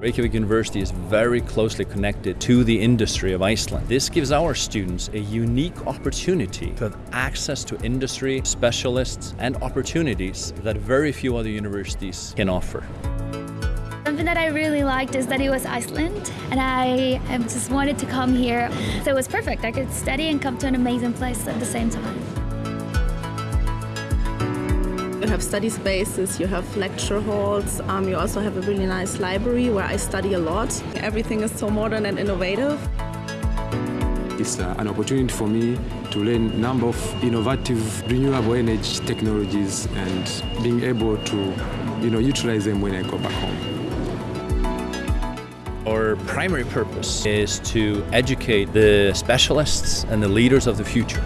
Reykjavik University is very closely connected to the industry of Iceland. This gives our students a unique opportunity to have access to industry, specialists, and opportunities that very few other universities can offer. Something that I really liked is that it was Iceland and I just wanted to come here. So it was perfect. I could study and come to an amazing place at the same time. You have study spaces, you have lecture halls, um, you also have a really nice library where I study a lot. Everything is so modern and innovative. It's uh, an opportunity for me to learn a number of innovative renewable energy technologies and being able to you know, utilize them when I go back home. Our primary purpose is to educate the specialists and the leaders of the future.